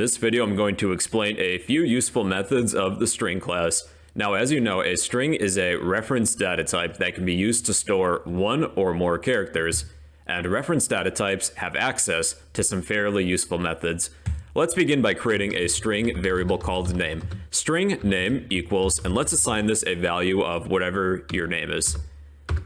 this video, I'm going to explain a few useful methods of the string class. Now, as you know, a string is a reference data type that can be used to store one or more characters, and reference data types have access to some fairly useful methods. Let's begin by creating a string variable called name. String name equals, and let's assign this a value of whatever your name is.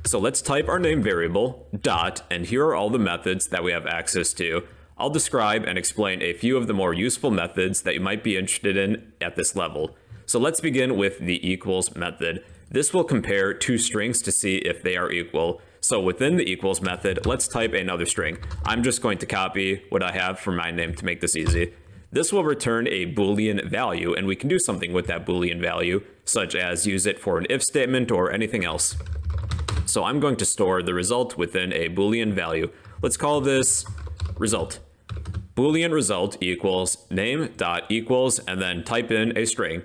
So let's type our name variable, dot, and here are all the methods that we have access to. I'll describe and explain a few of the more useful methods that you might be interested in at this level. So let's begin with the equals method. This will compare two strings to see if they are equal. So within the equals method, let's type another string. I'm just going to copy what I have for my name to make this easy. This will return a boolean value, and we can do something with that boolean value, such as use it for an if statement or anything else. So I'm going to store the result within a boolean value. Let's call this result. Boolean result equals name dot equals and then type in a string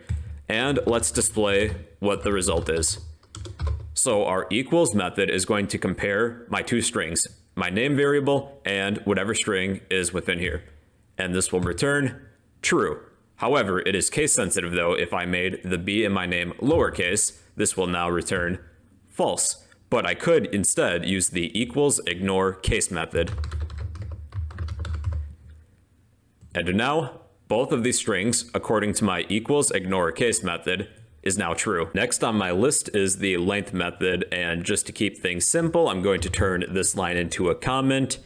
and let's display what the result is. So our equals method is going to compare my two strings, my name variable and whatever string is within here. And this will return true. However, it is case sensitive though. If I made the b in my name lowercase, this will now return false. But I could instead use the equals ignore case method. And now, both of these strings, according to my equals ignore case method, is now true. Next on my list is the length method, and just to keep things simple, I'm going to turn this line into a comment,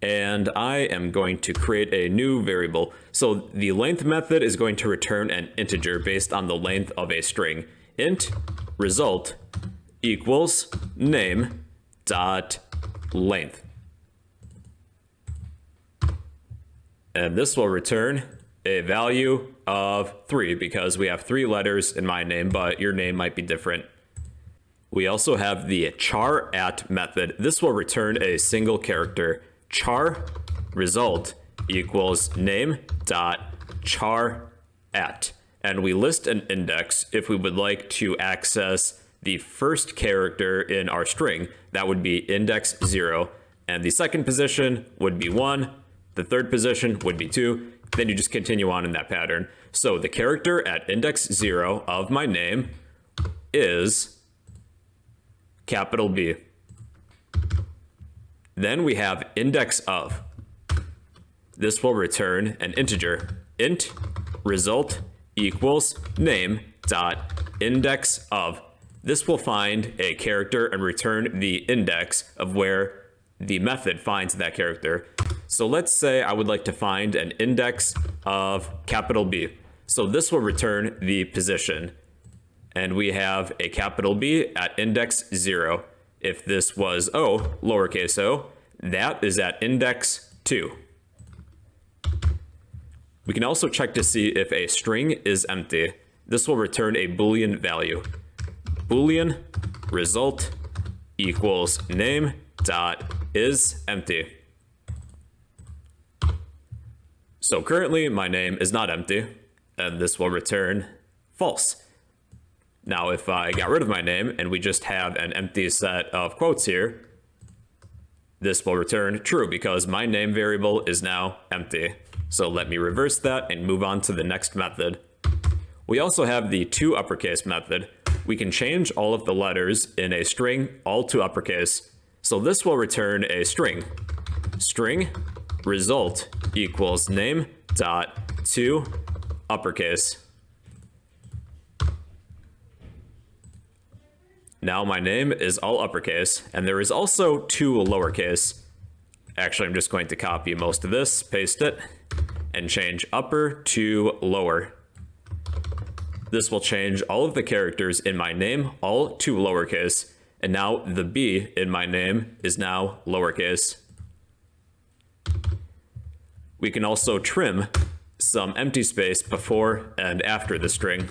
and I am going to create a new variable. So the length method is going to return an integer based on the length of a string. int result equals name dot length. And this will return a value of 3 because we have three letters in my name, but your name might be different. We also have the char at method. This will return a single character. Char result equals name dot char at. And we list an index if we would like to access the first character in our string. That would be index 0. And the second position would be 1 the third position would be 2. Then you just continue on in that pattern. So the character at index 0 of my name is capital B. Then we have index of. This will return an integer. int result equals name dot index of. This will find a character and return the index of where the method finds that character. So let's say I would like to find an index of capital B. So this will return the position. And we have a capital B at index 0. If this was O, lowercase o, that is at index 2. We can also check to see if a string is empty. This will return a boolean value. Boolean result equals name dot is empty. So currently my name is not empty, and this will return false. Now, if I got rid of my name and we just have an empty set of quotes here, this will return true because my name variable is now empty. So let me reverse that and move on to the next method. We also have the to uppercase method. We can change all of the letters in a string all to uppercase. So this will return a string. String result equals name dot to uppercase. Now my name is all uppercase, and there is also to lowercase. Actually, I'm just going to copy most of this, paste it, and change upper to lower. This will change all of the characters in my name all to lowercase, and now the B in my name is now lowercase. We can also trim some empty space before and after the string.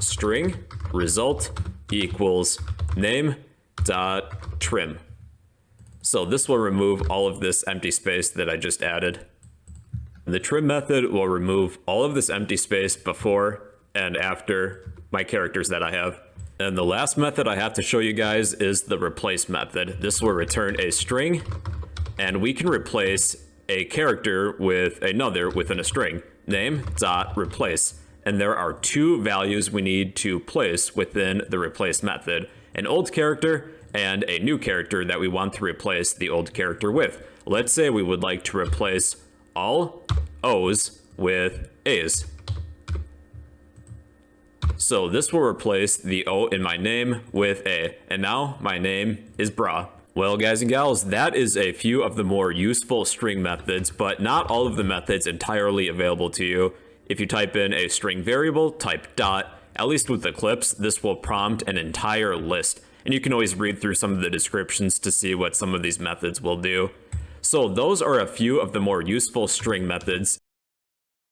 String result equals name dot trim. So this will remove all of this empty space that I just added. The trim method will remove all of this empty space before and after my characters that I have. And the last method I have to show you guys is the replace method. This will return a string and we can replace a character with another within a string, name dot replace. And there are two values we need to place within the replace method, an old character and a new character that we want to replace the old character with. Let's say we would like to replace all O's with A's. So this will replace the O in my name with A, and now my name is Bra. Well, guys and gals, that is a few of the more useful string methods, but not all of the methods entirely available to you. If you type in a string variable, type dot, at least with Eclipse, this will prompt an entire list, and you can always read through some of the descriptions to see what some of these methods will do. So those are a few of the more useful string methods.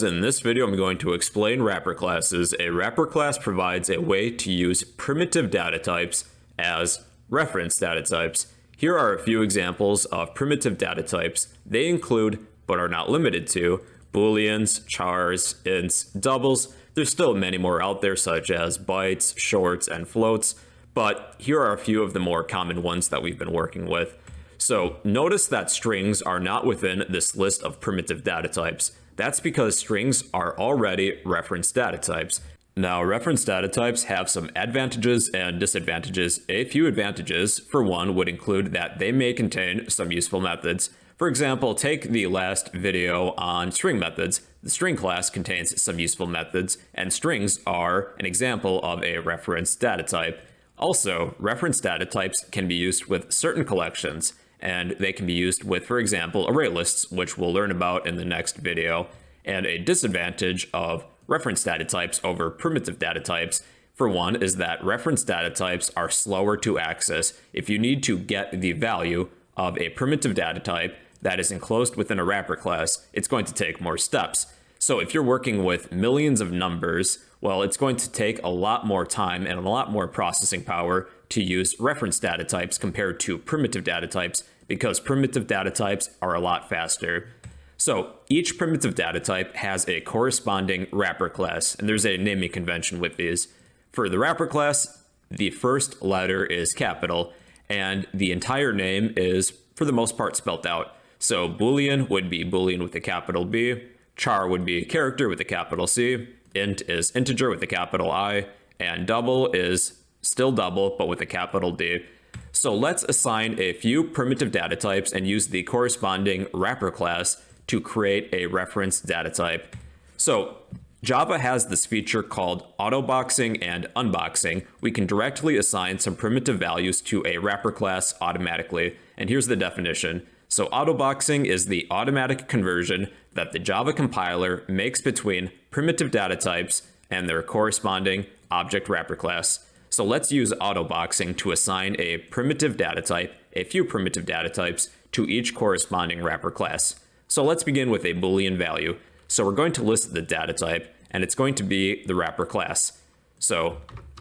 In this video, I'm going to explain wrapper classes. A wrapper class provides a way to use primitive data types as reference data types. Here are a few examples of primitive data types. They include, but are not limited to, booleans, chars, ints, doubles. There's still many more out there such as bytes, shorts, and floats, but here are a few of the more common ones that we've been working with. So notice that strings are not within this list of primitive data types. That's because strings are already reference data types. Now, reference data types have some advantages and disadvantages. A few advantages, for one, would include that they may contain some useful methods. For example, take the last video on string methods. The string class contains some useful methods, and strings are an example of a reference data type. Also, reference data types can be used with certain collections and they can be used with, for example, array lists, which we'll learn about in the next video. And a disadvantage of reference data types over primitive data types, for one, is that reference data types are slower to access. If you need to get the value of a primitive data type that is enclosed within a wrapper class, it's going to take more steps. So if you're working with millions of numbers, well, it's going to take a lot more time and a lot more processing power to use reference data types compared to primitive data types because primitive data types are a lot faster. So each primitive data type has a corresponding wrapper class, and there's a naming convention with these. For the wrapper class, the first letter is capital, and the entire name is, for the most part, spelt out. So Boolean would be Boolean with a capital B, char would be character with a capital C, int is integer with a capital I, and double is still double, but with a capital D. So let's assign a few primitive data types and use the corresponding wrapper class to create a reference data type. So Java has this feature called autoboxing and unboxing. We can directly assign some primitive values to a wrapper class automatically. And here's the definition. So autoboxing is the automatic conversion that the Java compiler makes between primitive data types and their corresponding object wrapper class. So let's use autoboxing to assign a primitive data type, a few primitive data types, to each corresponding wrapper class. So let's begin with a boolean value. So we're going to list the data type, and it's going to be the wrapper class. So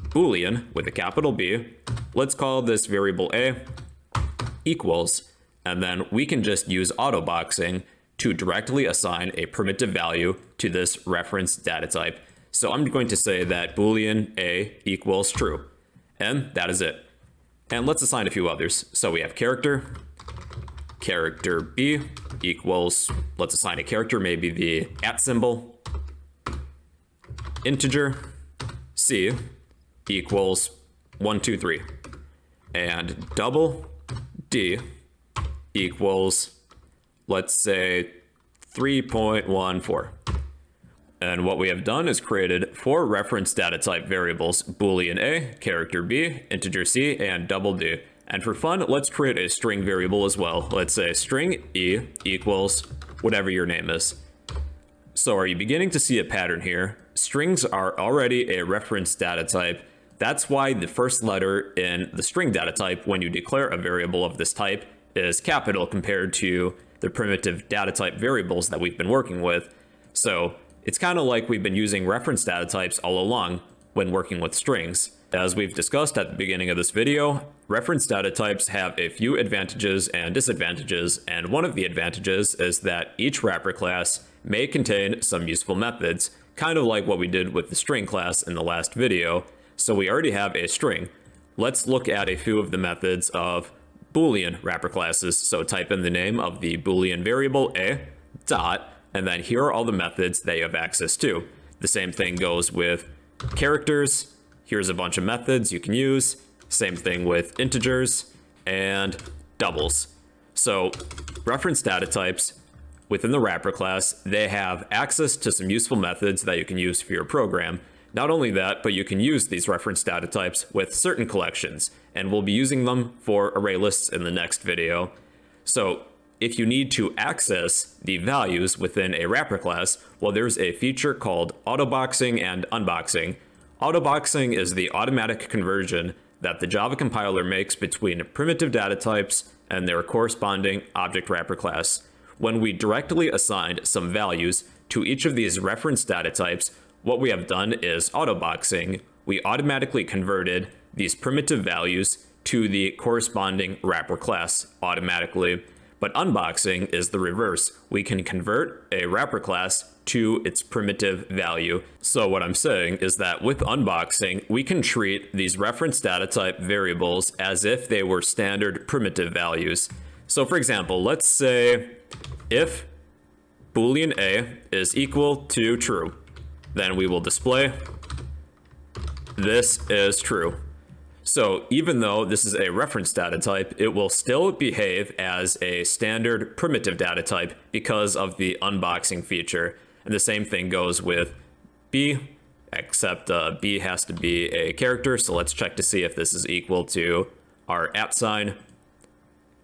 boolean with a capital B, let's call this variable a equals, and then we can just use autoboxing to directly assign a primitive value to this reference data type. So I'm going to say that boolean a equals true. And that is it. And let's assign a few others. So we have character, character b equals, let's assign a character, maybe the at symbol, integer c equals 1, 2, 3. And double d equals, let's say, 3.14. And what we have done is created four reference data type variables, boolean a, character b, integer c, and double d. And for fun, let's create a string variable as well. Let's say string e equals whatever your name is. So are you beginning to see a pattern here? Strings are already a reference data type. That's why the first letter in the string data type when you declare a variable of this type is capital compared to the primitive data type variables that we've been working with. So it's kind of like we've been using reference data types all along when working with strings. As we've discussed at the beginning of this video, reference data types have a few advantages and disadvantages, and one of the advantages is that each wrapper class may contain some useful methods, kind of like what we did with the string class in the last video. So we already have a string. Let's look at a few of the methods of Boolean wrapper classes. So type in the name of the Boolean variable a dot, and then here are all the methods that you have access to. The same thing goes with characters. Here's a bunch of methods you can use. Same thing with integers and doubles. So reference data types within the wrapper class, they have access to some useful methods that you can use for your program. Not only that, but you can use these reference data types with certain collections, and we'll be using them for array lists in the next video. So if you need to access the values within a wrapper class, well, there's a feature called autoboxing and unboxing. Autoboxing is the automatic conversion that the Java compiler makes between primitive data types and their corresponding object wrapper class. When we directly assigned some values to each of these reference data types, what we have done is autoboxing. We automatically converted these primitive values to the corresponding wrapper class automatically. But unboxing is the reverse. We can convert a wrapper class to its primitive value. So what I'm saying is that with unboxing, we can treat these reference data type variables as if they were standard primitive values. So for example, let's say if boolean a is equal to true, then we will display this is true. So even though this is a reference data type, it will still behave as a standard primitive data type because of the unboxing feature. And the same thing goes with B, except uh, B has to be a character. So let's check to see if this is equal to our at sign.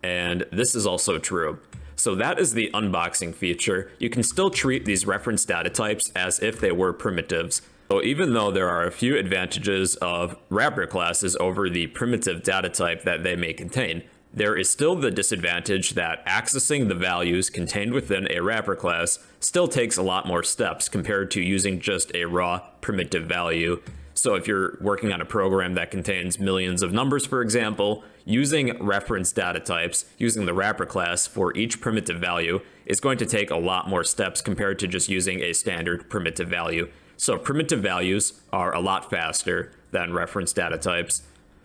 And this is also true. So that is the unboxing feature. You can still treat these reference data types as if they were primitives. So even though there are a few advantages of wrapper classes over the primitive data type that they may contain, there is still the disadvantage that accessing the values contained within a wrapper class still takes a lot more steps compared to using just a raw primitive value. So if you're working on a program that contains millions of numbers, for example, using reference data types, using the wrapper class for each primitive value is going to take a lot more steps compared to just using a standard primitive value. So primitive values are a lot faster than reference data types.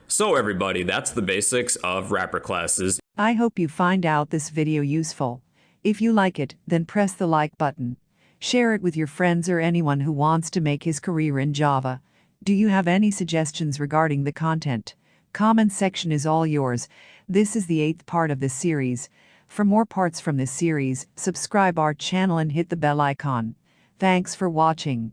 So everybody, that's the basics of wrapper classes. I hope you find out this video useful. If you like it, then press the like button. Share it with your friends or anyone who wants to make his career in Java. Do you have any suggestions regarding the content? Comment section is all yours. This is the eighth part of this series. For more parts from this series, subscribe our channel and hit the bell icon. Thanks for watching.